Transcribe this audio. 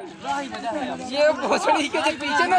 ये भोसड़ी के पीछे ना